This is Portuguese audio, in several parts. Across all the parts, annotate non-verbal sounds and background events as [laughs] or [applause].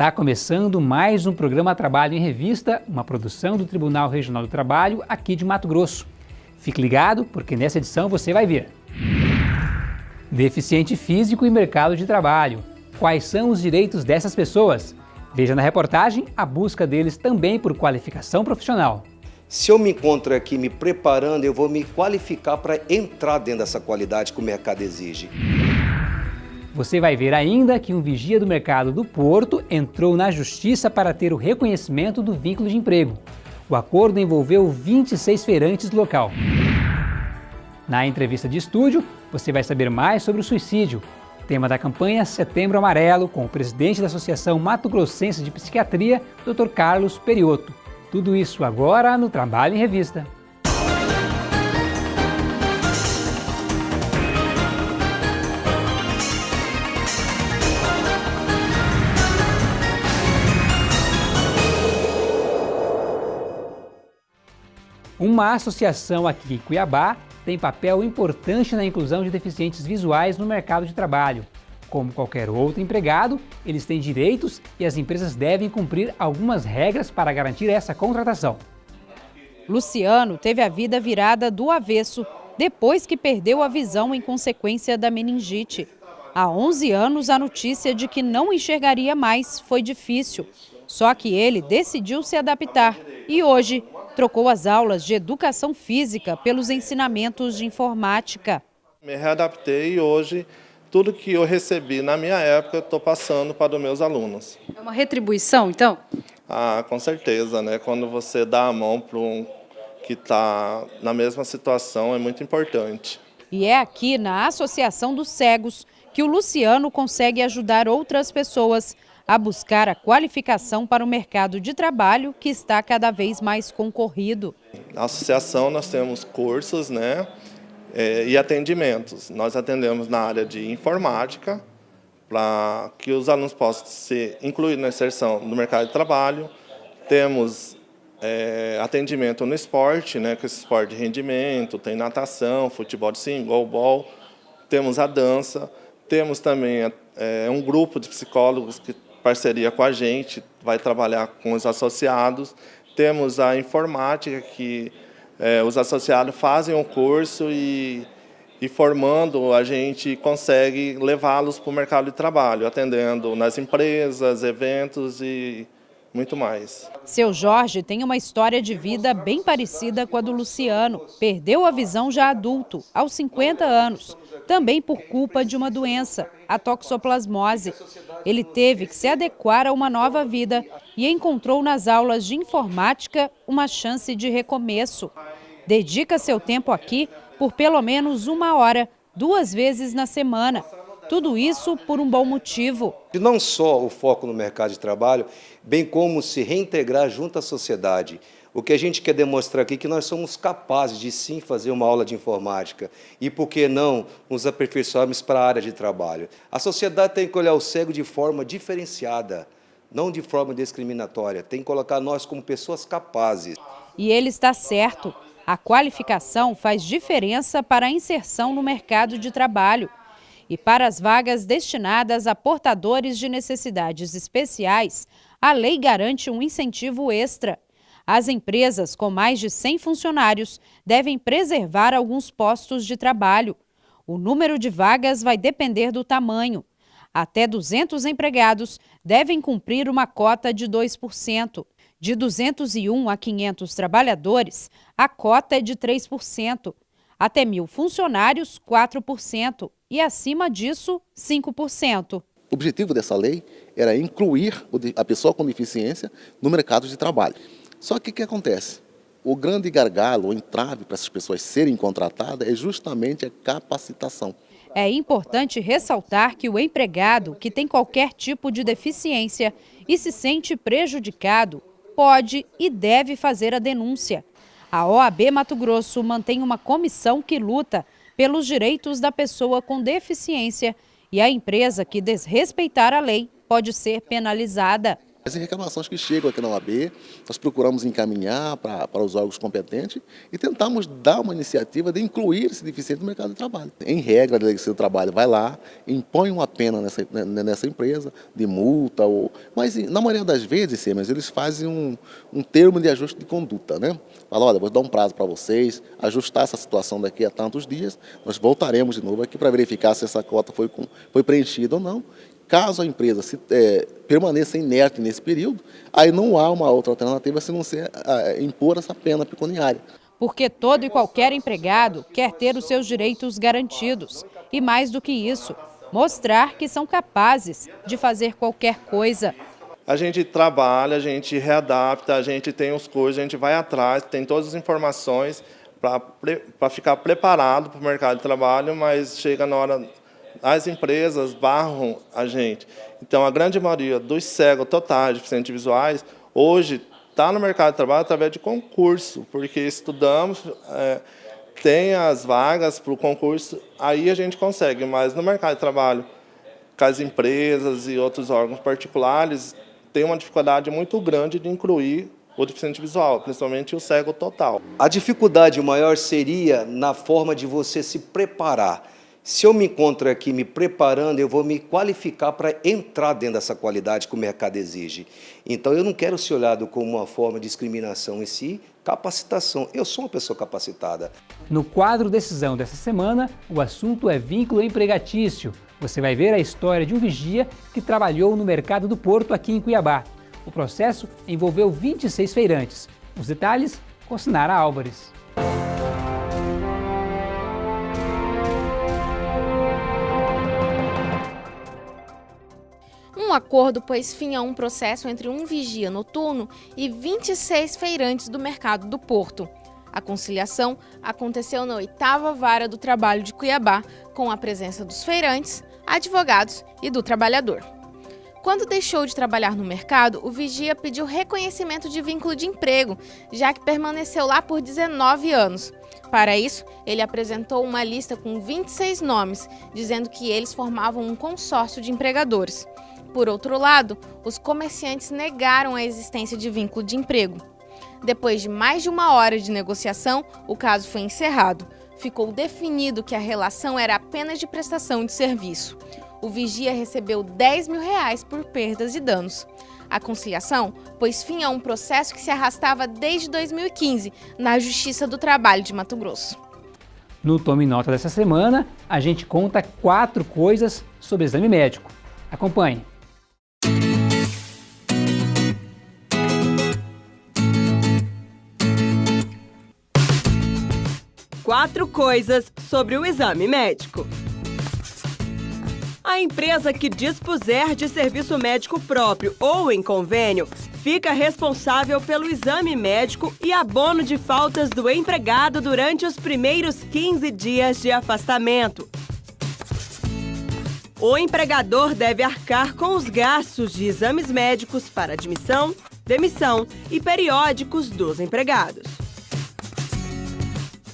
Está começando mais um programa Trabalho em Revista, uma produção do Tribunal Regional do Trabalho aqui de Mato Grosso. Fique ligado, porque nessa edição você vai ver Deficiente físico e mercado de trabalho. Quais são os direitos dessas pessoas? Veja na reportagem a busca deles também por qualificação profissional. Se eu me encontro aqui me preparando, eu vou me qualificar para entrar dentro dessa qualidade que o mercado exige. Você vai ver ainda que um vigia do mercado do Porto entrou na justiça para ter o reconhecimento do vínculo de emprego. O acordo envolveu 26 feirantes do local. Na entrevista de estúdio, você vai saber mais sobre o suicídio, tema da campanha Setembro Amarelo, com o presidente da Associação Mato Grossense de Psiquiatria, Dr. Carlos Perioto. Tudo isso agora no Trabalho em Revista. Uma associação aqui em Cuiabá tem papel importante na inclusão de deficientes visuais no mercado de trabalho. Como qualquer outro empregado, eles têm direitos e as empresas devem cumprir algumas regras para garantir essa contratação. Luciano teve a vida virada do avesso depois que perdeu a visão em consequência da meningite. Há 11 anos, a notícia de que não enxergaria mais foi difícil. Só que ele decidiu se adaptar e hoje trocou as aulas de educação física pelos ensinamentos de informática. Me readaptei e hoje tudo que eu recebi na minha época estou passando para os meus alunos. É uma retribuição, então? Ah, com certeza, né? Quando você dá a mão para um que está na mesma situação é muito importante. E é aqui na Associação dos Cegos que o Luciano consegue ajudar outras pessoas a buscar a qualificação para o mercado de trabalho que está cada vez mais concorrido. Na associação nós temos cursos né, é, e atendimentos. Nós atendemos na área de informática, para que os alunos possam ser incluídos na inserção no mercado de trabalho. Temos é, atendimento no esporte, né, com esse esporte de rendimento, tem natação, futebol de single, ball, temos a dança, temos também é, um grupo de psicólogos que parceria com a gente, vai trabalhar com os associados. Temos a informática, que é, os associados fazem um curso e, e formando, a gente consegue levá-los para o mercado de trabalho, atendendo nas empresas, eventos e muito mais. Seu Jorge tem uma história de vida bem parecida com a do Luciano. Perdeu a visão já adulto, aos 50 anos, também por culpa de uma doença, a toxoplasmose. Ele teve que se adequar a uma nova vida e encontrou nas aulas de informática uma chance de recomeço. Dedica seu tempo aqui por pelo menos uma hora, duas vezes na semana. Tudo isso por um bom motivo. E não só o foco no mercado de trabalho, bem como se reintegrar junto à sociedade. O que a gente quer demonstrar aqui é que nós somos capazes de sim fazer uma aula de informática e, por que não, nos aperfeiçoarmos para a área de trabalho. A sociedade tem que olhar o cego de forma diferenciada, não de forma discriminatória. Tem que colocar nós como pessoas capazes. E ele está certo. A qualificação faz diferença para a inserção no mercado de trabalho. E para as vagas destinadas a portadores de necessidades especiais, a lei garante um incentivo extra. As empresas com mais de 100 funcionários devem preservar alguns postos de trabalho. O número de vagas vai depender do tamanho. Até 200 empregados devem cumprir uma cota de 2%. De 201 a 500 trabalhadores, a cota é de 3%. Até mil funcionários, 4% e acima disso, 5%. O objetivo dessa lei era incluir a pessoa com deficiência no mercado de trabalho. Só que o que acontece? O grande gargalo, o entrave para essas pessoas serem contratadas é justamente a capacitação. É importante ressaltar que o empregado que tem qualquer tipo de deficiência e se sente prejudicado pode e deve fazer a denúncia. A OAB Mato Grosso mantém uma comissão que luta pelos direitos da pessoa com deficiência e a empresa que desrespeitar a lei pode ser penalizada. As reclamações que chegam aqui na OAB, nós procuramos encaminhar para, para os órgãos competentes e tentamos dar uma iniciativa de incluir esse deficiente no mercado de trabalho. Em regra, a Delegacia do Trabalho vai lá, impõe uma pena nessa, né, nessa empresa, de multa, ou, mas na maioria das vezes, mas eles fazem um, um termo de ajuste de conduta. Né? Fala, olha, vou dar um prazo para vocês, ajustar essa situação daqui a tantos dias, nós voltaremos de novo aqui para verificar se essa cota foi, foi preenchida ou não, Caso a empresa se, é, permaneça inerte nesse período, aí não há uma outra alternativa se não ser é, impor essa pena pecuniária. Porque todo e qualquer empregado quer ter os seus direitos garantidos. E mais do que isso, mostrar que são capazes de fazer qualquer coisa. A gente trabalha, a gente readapta, a gente tem os cursos, a gente vai atrás, tem todas as informações para ficar preparado para o mercado de trabalho, mas chega na hora as empresas barram a gente. Então, a grande maioria dos cegos totais, deficientes visuais, hoje está no mercado de trabalho através de concurso, porque estudamos, é, tem as vagas para o concurso, aí a gente consegue, mas no mercado de trabalho, com as empresas e outros órgãos particulares, tem uma dificuldade muito grande de incluir o deficiente visual, principalmente o cego total. A dificuldade maior seria na forma de você se preparar. Se eu me encontro aqui me preparando, eu vou me qualificar para entrar dentro dessa qualidade que o mercado exige. Então, eu não quero ser olhado como uma forma de discriminação em si, capacitação. Eu sou uma pessoa capacitada. No quadro Decisão dessa semana, o assunto é vínculo empregatício. Você vai ver a história de um vigia que trabalhou no mercado do Porto aqui em Cuiabá. O processo envolveu 26 feirantes. Os detalhes com Sinara Álvares. Um acordo pôs fim a um processo entre um vigia noturno e 26 feirantes do mercado do Porto. A conciliação aconteceu na oitava vara do trabalho de Cuiabá, com a presença dos feirantes, advogados e do trabalhador. Quando deixou de trabalhar no mercado, o vigia pediu reconhecimento de vínculo de emprego, já que permaneceu lá por 19 anos. Para isso, ele apresentou uma lista com 26 nomes, dizendo que eles formavam um consórcio de empregadores. Por outro lado, os comerciantes negaram a existência de vínculo de emprego. Depois de mais de uma hora de negociação, o caso foi encerrado. Ficou definido que a relação era apenas de prestação de serviço. O vigia recebeu 10 mil reais por perdas e danos. A conciliação pôs fim a um processo que se arrastava desde 2015 na Justiça do Trabalho de Mato Grosso. No Tome Nota dessa semana, a gente conta quatro coisas sobre exame médico. Acompanhe. Quatro coisas sobre o exame médico. A empresa que dispuser de serviço médico próprio ou em convênio fica responsável pelo exame médico e abono de faltas do empregado durante os primeiros 15 dias de afastamento. O empregador deve arcar com os gastos de exames médicos para admissão, demissão e periódicos dos empregados.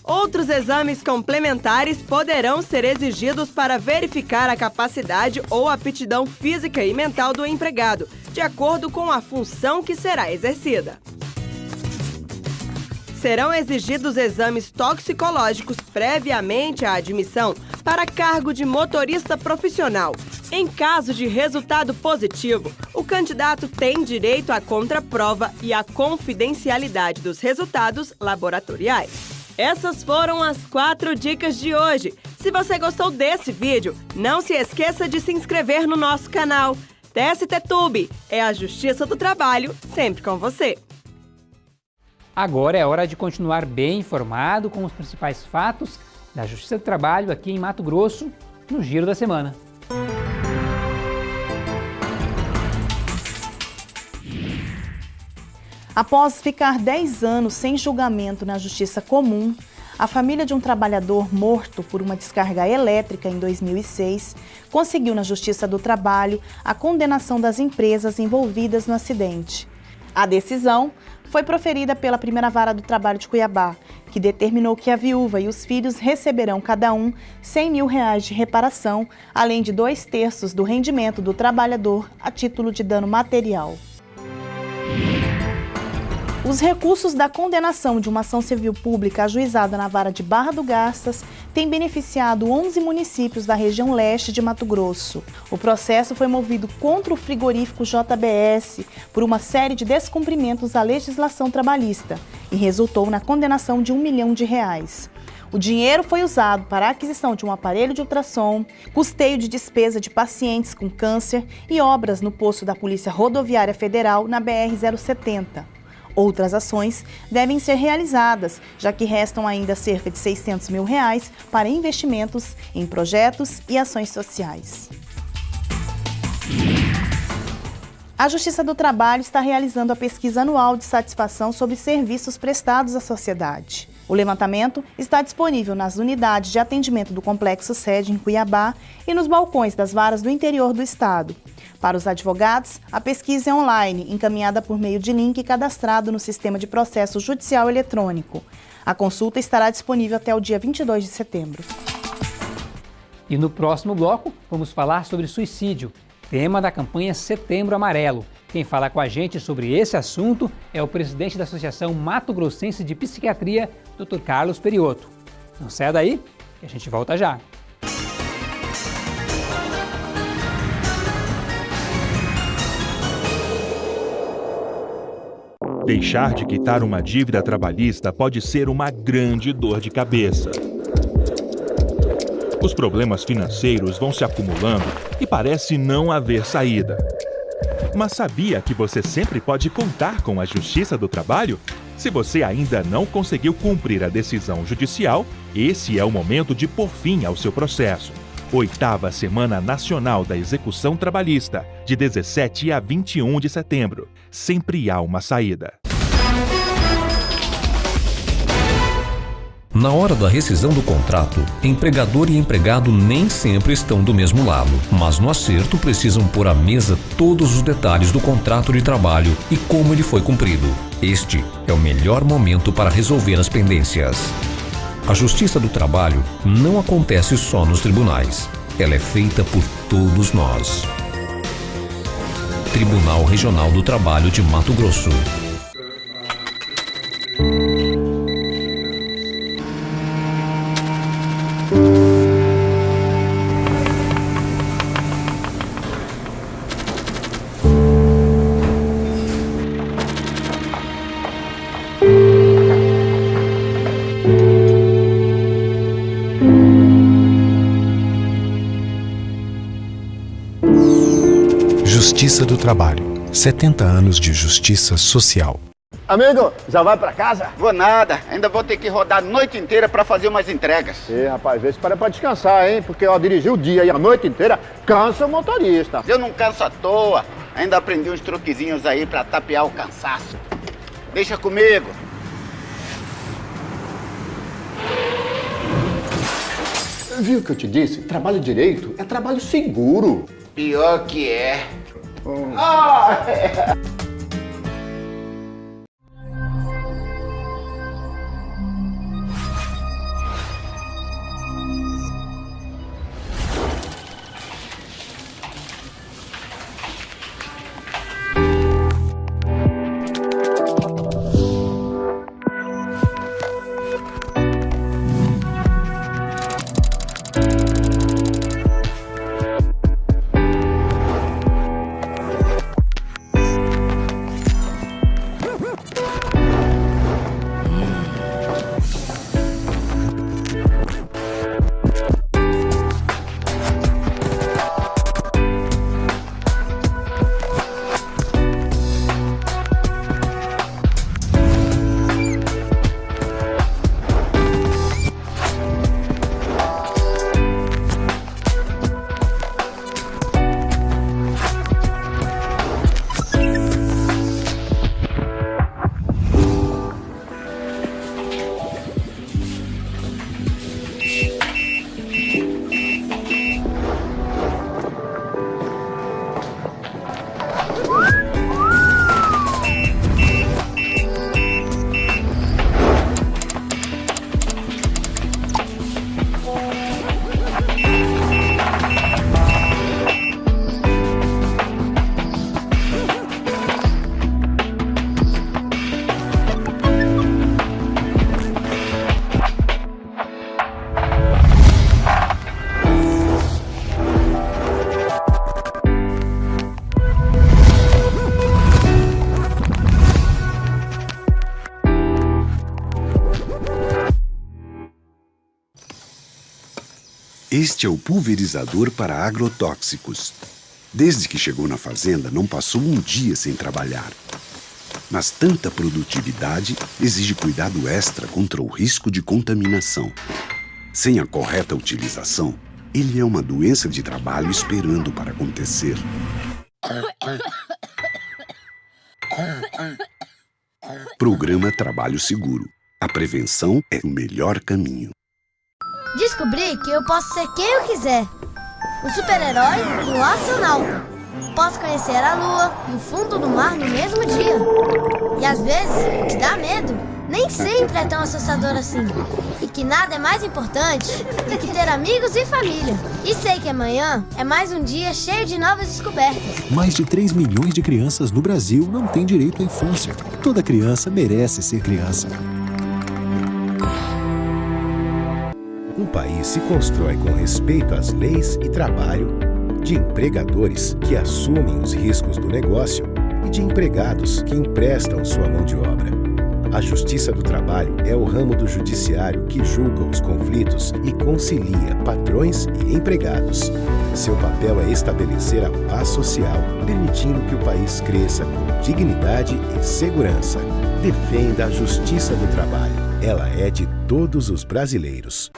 Outros exames complementares poderão ser exigidos para verificar a capacidade ou aptidão física e mental do empregado, de acordo com a função que será exercida. Serão exigidos exames toxicológicos previamente à admissão para cargo de motorista profissional. Em caso de resultado positivo, o candidato tem direito à contraprova e à confidencialidade dos resultados laboratoriais. Essas foram as quatro dicas de hoje. Se você gostou desse vídeo, não se esqueça de se inscrever no nosso canal. TST Tube é a Justiça do Trabalho, sempre com você. Agora é hora de continuar bem informado com os principais fatos da Justiça do Trabalho aqui em Mato Grosso, no Giro da Semana. Após ficar 10 anos sem julgamento na Justiça Comum, a família de um trabalhador morto por uma descarga elétrica em 2006 conseguiu na Justiça do Trabalho a condenação das empresas envolvidas no acidente. A decisão foi proferida pela primeira vara do trabalho de Cuiabá, que determinou que a viúva e os filhos receberão cada um 100 mil reais de reparação, além de dois terços do rendimento do trabalhador a título de dano material. Os recursos da condenação de uma ação civil pública ajuizada na vara de Barra do Garças têm beneficiado 11 municípios da região leste de Mato Grosso. O processo foi movido contra o frigorífico JBS por uma série de descumprimentos à legislação trabalhista e resultou na condenação de um milhão de reais. O dinheiro foi usado para a aquisição de um aparelho de ultrassom, custeio de despesa de pacientes com câncer e obras no posto da Polícia Rodoviária Federal na BR-070. Outras ações devem ser realizadas, já que restam ainda cerca de 600 mil reais para investimentos em projetos e ações sociais. A Justiça do Trabalho está realizando a pesquisa anual de satisfação sobre serviços prestados à sociedade. O levantamento está disponível nas unidades de atendimento do Complexo Sede em Cuiabá e nos balcões das varas do interior do estado. Para os advogados, a pesquisa é online, encaminhada por meio de link cadastrado no Sistema de Processo Judicial Eletrônico. A consulta estará disponível até o dia 22 de setembro. E no próximo bloco, vamos falar sobre suicídio, tema da campanha Setembro Amarelo. Quem fala com a gente sobre esse assunto é o presidente da Associação Mato Grossense de Psiquiatria, Dr. Carlos Perioto. Não saia daí, que a gente volta já. Deixar de quitar uma dívida trabalhista pode ser uma grande dor de cabeça. Os problemas financeiros vão se acumulando e parece não haver saída. Mas sabia que você sempre pode contar com a Justiça do Trabalho? Se você ainda não conseguiu cumprir a decisão judicial, esse é o momento de pôr fim ao seu processo. Oitava Semana Nacional da Execução Trabalhista, de 17 a 21 de setembro. Sempre há uma saída. Na hora da rescisão do contrato, empregador e empregado nem sempre estão do mesmo lado, mas no acerto precisam pôr à mesa todos os detalhes do contrato de trabalho e como ele foi cumprido. Este é o melhor momento para resolver as pendências. A justiça do trabalho não acontece só nos tribunais. Ela é feita por todos nós. Tribunal Regional do Trabalho de Mato Grosso. Justiça do Trabalho. 70 anos de justiça social. Amigo, já vai pra casa? Vou nada, ainda vou ter que rodar a noite inteira pra fazer umas entregas. Ê, rapaz, vê se para pra descansar, hein? Porque ó, dirigir o dia e a noite inteira cansa o motorista. Eu não canso à toa, ainda aprendi uns truquezinhos aí pra tapear o cansaço. Deixa comigo. Viu o que eu te disse? Trabalho direito é trabalho seguro. Pior que é. Ah, é. [laughs] Este é o pulverizador para agrotóxicos. Desde que chegou na fazenda, não passou um dia sem trabalhar. Mas tanta produtividade exige cuidado extra contra o risco de contaminação. Sem a correta utilização, ele é uma doença de trabalho esperando para acontecer. Programa Trabalho Seguro. A prevenção é o melhor caminho. Descobri que eu posso ser quem eu quiser. Um super-herói e um astronauta. Posso conhecer a lua e o fundo do mar no mesmo dia. E às vezes, o que dá medo nem sempre é tão assustador assim. E que nada é mais importante do que ter amigos e família. E sei que amanhã é mais um dia cheio de novas descobertas. Mais de 3 milhões de crianças no Brasil não têm direito à infância. Toda criança merece ser criança. Um país se constrói com respeito às leis e trabalho, de empregadores que assumem os riscos do negócio e de empregados que emprestam sua mão de obra. A Justiça do Trabalho é o ramo do judiciário que julga os conflitos e concilia patrões e empregados. Seu papel é estabelecer a paz social, permitindo que o país cresça com dignidade e segurança. Defenda a Justiça do Trabalho. Ela é de todos os brasileiros.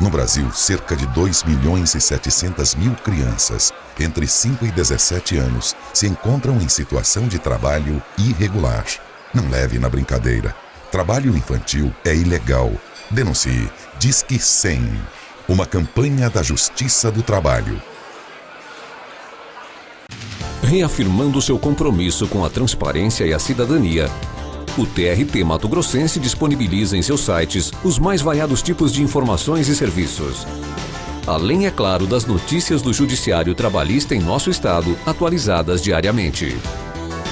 No Brasil, cerca de 2 milhões e 700 mil crianças entre 5 e 17 anos se encontram em situação de trabalho irregular. Não leve na brincadeira. Trabalho infantil é ilegal. Denuncie. Disque 100. Uma campanha da Justiça do Trabalho. Reafirmando seu compromisso com a transparência e a cidadania, o TRT Mato Grossense disponibiliza em seus sites os mais variados tipos de informações e serviços. Além, é claro, das notícias do Judiciário Trabalhista em nosso estado, atualizadas diariamente.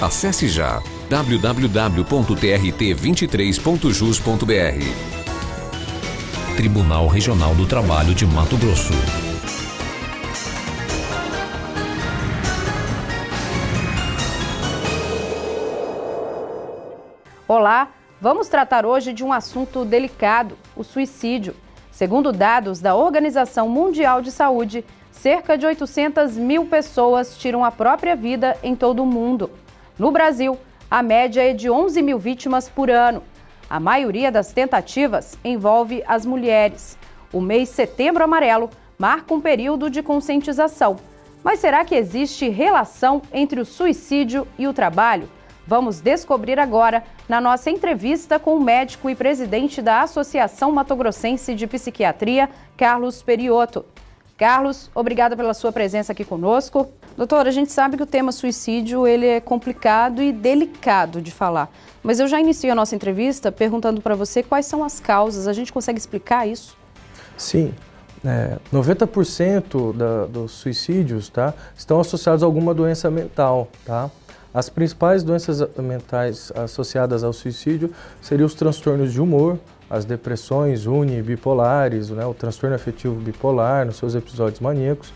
Acesse já www.trt23.jus.br. Tribunal Regional do Trabalho de Mato Grosso. Olá, vamos tratar hoje de um assunto delicado, o suicídio. Segundo dados da Organização Mundial de Saúde, cerca de 800 mil pessoas tiram a própria vida em todo o mundo. No Brasil, a média é de 11 mil vítimas por ano. A maioria das tentativas envolve as mulheres. O mês Setembro Amarelo marca um período de conscientização. Mas será que existe relação entre o suicídio e o trabalho? Vamos descobrir agora na nossa entrevista com o médico e presidente da Associação Matogrossense de Psiquiatria, Carlos Periotto. Carlos, obrigada pela sua presença aqui conosco. Doutor, a gente sabe que o tema suicídio ele é complicado e delicado de falar, mas eu já inicio a nossa entrevista perguntando para você quais são as causas. A gente consegue explicar isso? Sim. É, 90% da, dos suicídios tá, estão associados a alguma doença mental. Tá? As principais doenças mentais associadas ao suicídio seriam os transtornos de humor, as depressões unibipolares, né, o transtorno afetivo bipolar nos seus episódios maníacos,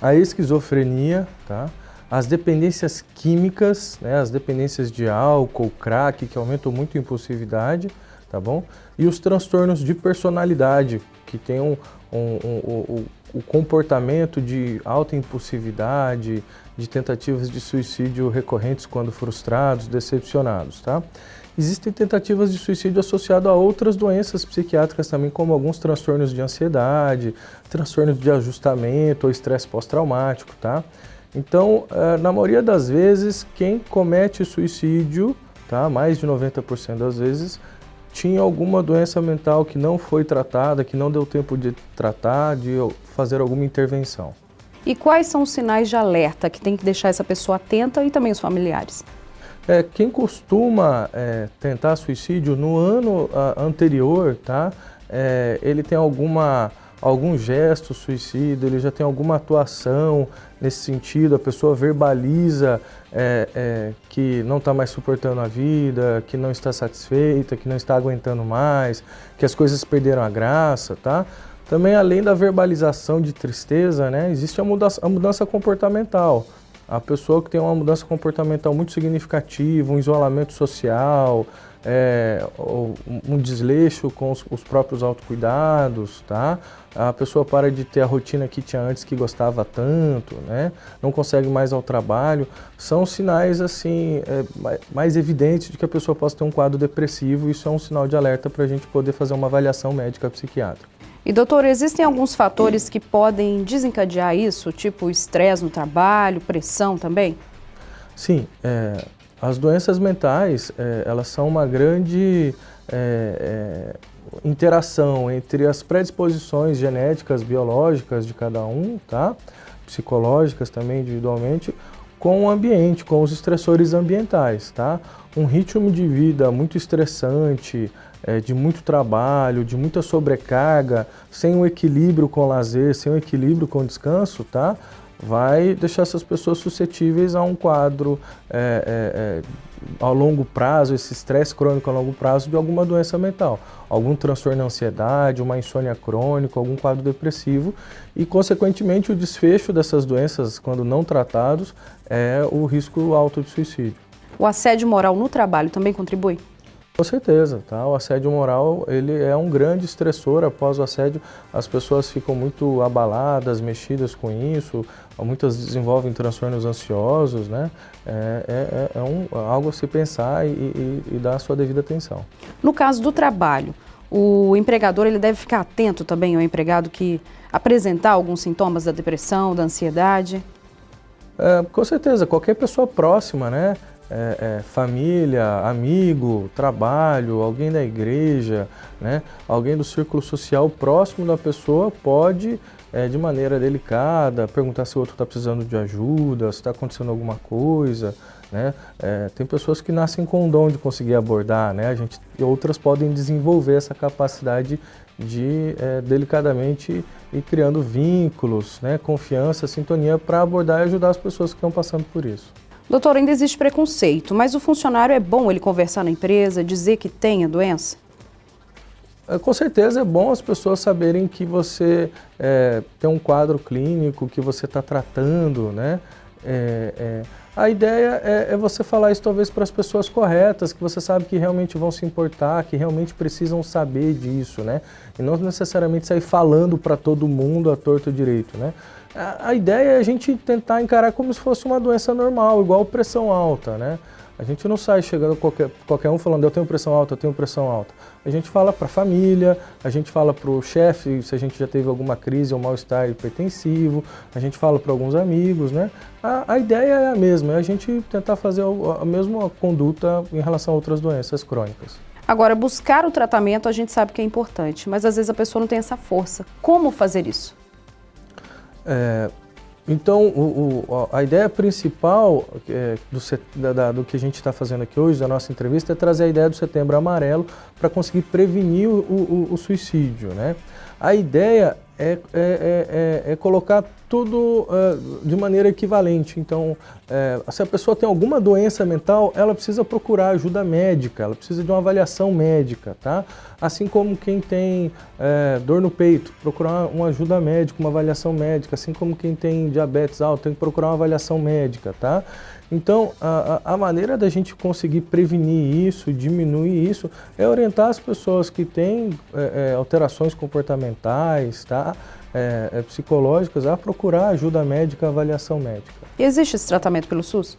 a esquizofrenia, tá? as dependências químicas, né, as dependências de álcool, crack, que aumentam muito a impulsividade, tá bom? E os transtornos de personalidade, que tem um, um, um, um, o comportamento de alta impulsividade, de tentativas de suicídio recorrentes quando frustrados, decepcionados, tá? Existem tentativas de suicídio associado a outras doenças psiquiátricas também, como alguns transtornos de ansiedade, transtornos de ajustamento ou estresse pós-traumático, tá? Então, eh, na maioria das vezes, quem comete suicídio, tá? Mais de 90% das vezes, tinha alguma doença mental que não foi tratada, que não deu tempo de tratar, de fazer alguma intervenção. E quais são os sinais de alerta que tem que deixar essa pessoa atenta e também os familiares? É, quem costuma é, tentar suicídio no ano a, anterior, tá? É, ele tem alguma, algum gesto suicida, ele já tem alguma atuação nesse sentido, a pessoa verbaliza é, é, que não está mais suportando a vida, que não está satisfeita, que não está aguentando mais, que as coisas perderam a graça, tá? Também, além da verbalização de tristeza, né, existe a mudança, a mudança comportamental. A pessoa que tem uma mudança comportamental muito significativa, um isolamento social, é, um desleixo com os, os, próprios autocuidados, tá? A pessoa para de ter a rotina que tinha antes que gostava tanto, né? Não consegue mais ao trabalho. São sinais assim é, mais evidentes de que a pessoa possa ter um quadro depressivo. Isso é um sinal de alerta para a gente poder fazer uma avaliação médica psiquiátrica. E doutor, existem alguns fatores que podem desencadear isso, tipo estresse no trabalho, pressão também? Sim, é, as doenças mentais, é, elas são uma grande é, é, interação entre as predisposições genéticas, biológicas de cada um, tá? psicológicas também individualmente, com o ambiente, com os estressores ambientais. Tá? Um ritmo de vida muito estressante, é, de muito trabalho, de muita sobrecarga, sem um equilíbrio com lazer, sem um equilíbrio com descanso, tá? vai deixar essas pessoas suscetíveis a um quadro é, é, é a longo prazo, esse estresse crônico a longo prazo de alguma doença mental, algum transtorno de ansiedade, uma insônia crônica, algum quadro depressivo e, consequentemente, o desfecho dessas doenças, quando não tratados, é o risco alto de suicídio. O assédio moral no trabalho também contribui? Com certeza, tá? O assédio moral ele é um grande estressor. Após o assédio, as pessoas ficam muito abaladas, mexidas com isso. Muitas desenvolvem transtornos ansiosos, né? É, é, é um, algo a se pensar e, e, e dar a sua devida atenção. No caso do trabalho, o empregador ele deve ficar atento também ao empregado que apresentar alguns sintomas da depressão, da ansiedade? É, com certeza, qualquer pessoa próxima, né? É, é, família, amigo, trabalho, alguém da igreja, né? alguém do círculo social próximo da pessoa pode, é, de maneira delicada, perguntar se o outro está precisando de ajuda, se está acontecendo alguma coisa. Né? É, tem pessoas que nascem com o dom de conseguir abordar, né? a gente, outras podem desenvolver essa capacidade de é, delicadamente ir criando vínculos, né? confiança, sintonia para abordar e ajudar as pessoas que estão passando por isso. Doutor, ainda existe preconceito, mas o funcionário é bom ele conversar na empresa, dizer que tem a doença? É, com certeza é bom as pessoas saberem que você é, tem um quadro clínico, que você está tratando, né? É, é, a ideia é, é, você falar isso talvez para as pessoas corretas, que você sabe que realmente vão se importar, que realmente precisam saber disso, né? E não necessariamente sair falando para todo mundo a torto direito, né? A, ideia é a gente tentar encarar como se fosse uma doença normal, igual pressão alta, né? A gente não sai chegando qualquer, qualquer um falando eu tenho pressão alta, eu tenho pressão alta. A gente fala para a família, a gente fala para o chefe se a gente já teve alguma crise ou mal-estar hipertensivo, a gente fala para alguns amigos, né? A, a, ideia é a mesma, é a gente tentar fazer a, a mesma conduta em relação a outras doenças crônicas. Agora, buscar o tratamento a gente sabe que é importante, mas às vezes a pessoa não tem essa força. Como fazer isso? É, então, o, o, a ideia principal é, do, da, do, que a gente está fazendo aqui hoje, da nossa entrevista, é trazer a ideia do Setembro Amarelo para conseguir prevenir o, o, suicídio. Né? A ideia é, é, é, é, é colocar tudo uh, de maneira equivalente. Então, uh, se a pessoa tem alguma doença mental, ela precisa procurar ajuda médica, ela precisa de uma avaliação médica, tá? Assim como quem tem dor no peito, procurar uma ajuda médica, uma avaliação médica. Assim como quem tem diabetes alto, tem que procurar uma avaliação médica, tá? Então, a, a maneira da gente conseguir prevenir isso, diminuir isso, é orientar as pessoas que têm é, é, alterações comportamentais, tá? É, é, psicológicas, a procurar ajuda médica, avaliação médica. E existe esse tratamento pelo SUS?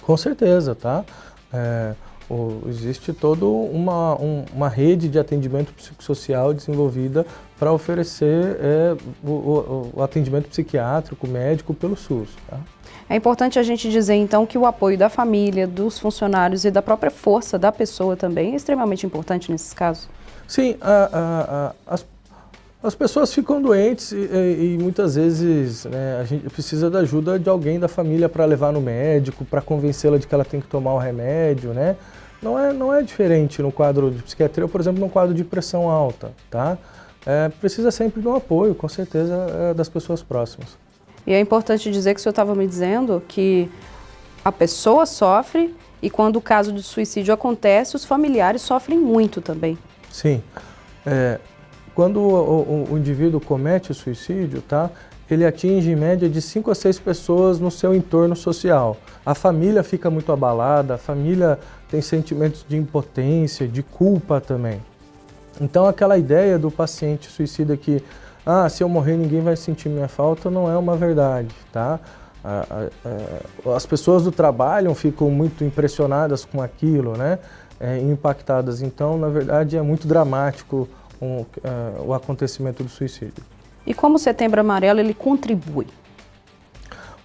Com certeza, tá? É, o, existe toda uma, um, uma rede de atendimento psicossocial desenvolvida para oferecer é, o, o, o atendimento psiquiátrico, médico pelo SUS. Tá? É importante a gente dizer, então, que o apoio da família, dos funcionários e da própria força da pessoa também é extremamente importante nesses casos. Sim, a, a, a, as, as pessoas ficam doentes e, e muitas vezes né, a gente precisa da ajuda de alguém da família para levar no médico, para convencê-la de que ela tem que tomar o remédio, né? Não é, não é diferente no quadro de psiquiatria, por exemplo, no quadro de pressão alta, tá? É, precisa sempre de um apoio, com certeza, é, das pessoas próximas. E é importante dizer que o senhor estava me dizendo que a pessoa sofre e quando o caso de suicídio acontece, os familiares sofrem muito também. Sim. É, quando o, o, o, indivíduo comete o suicídio, tá? ele atinge em média de 5 a 6 pessoas no seu entorno social. A família fica muito abalada, a família tem sentimentos de impotência, de culpa também. Então aquela ideia do paciente suicida que ah, se eu morrer ninguém vai sentir minha falta, não é uma verdade, tá? As pessoas do trabalho ficam muito impressionadas com aquilo, né? É, impactadas. Então, na verdade, é muito dramático um, uh, o acontecimento do suicídio. E como o Setembro Amarelo ele contribui?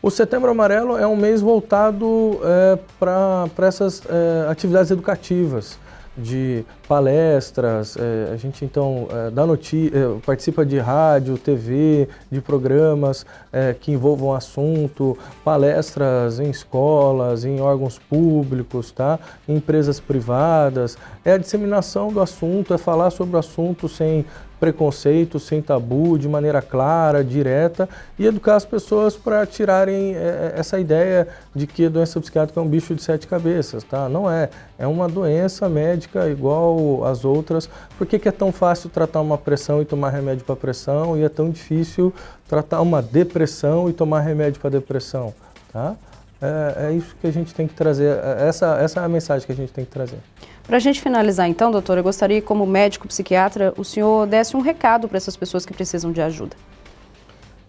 O Setembro Amarelo é um mês voltado é, para essas é, atividades educativas, de palestras, é, a gente então é, dá é, participa de rádio, TV, de programas é, que envolvam assunto, palestras em escolas, em órgãos públicos, tá? em empresas privadas. É a disseminação do assunto, é falar sobre o assunto sem preconceito, sem tabu, de maneira clara, direta e educar as pessoas para tirarem é, é, essa ideia de que a doença psiquiátrica é um bicho de sete cabeças, tá? Não é. É uma doença médica igual às outras. Por que, que é tão fácil tratar uma pressão e tomar remédio para pressão e é tão difícil tratar uma depressão e tomar remédio para depressão, tá? É, é, isso que a gente tem que trazer, é, essa, essa é a mensagem que a gente tem que trazer. Para a gente finalizar então, doutor, eu gostaria que como médico psiquiatra, o senhor desse um recado para essas pessoas que precisam de ajuda.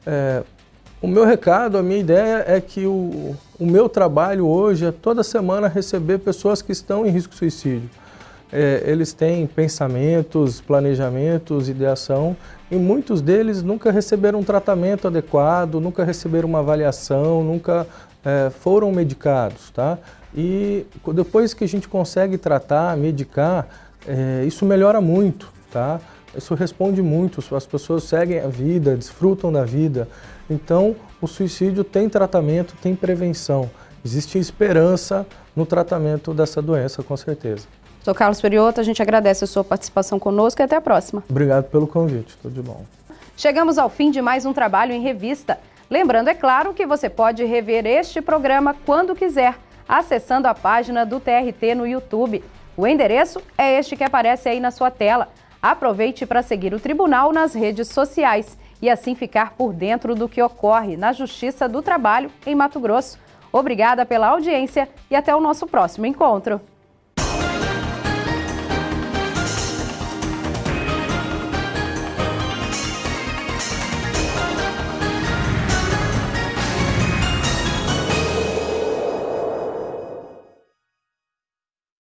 É, o meu recado, a minha ideia é que o, o meu trabalho hoje é toda semana receber pessoas que estão em risco de suicídio. É, eles têm pensamentos, planejamentos, ideação e muitos deles nunca receberam um tratamento adequado, nunca receberam uma avaliação, nunca é, foram medicados, tá? E depois que a gente consegue tratar, medicar, é, isso melhora muito, tá? Isso responde muito, as pessoas seguem a vida, desfrutam da vida. Então, o suicídio tem tratamento, tem prevenção. Existe esperança no tratamento dessa doença, com certeza. Sou Carlos Periota, a gente agradece a sua participação conosco e até a próxima. Obrigado pelo convite, tudo de bom. Chegamos ao fim de mais um trabalho em revista. Lembrando, é claro, que você pode rever este programa quando quiser acessando a página do TRT no YouTube. O endereço é este que aparece aí na sua tela. Aproveite para seguir o tribunal nas redes sociais e assim ficar por dentro do que ocorre na Justiça do Trabalho em Mato Grosso. Obrigada pela audiência e até o nosso próximo encontro.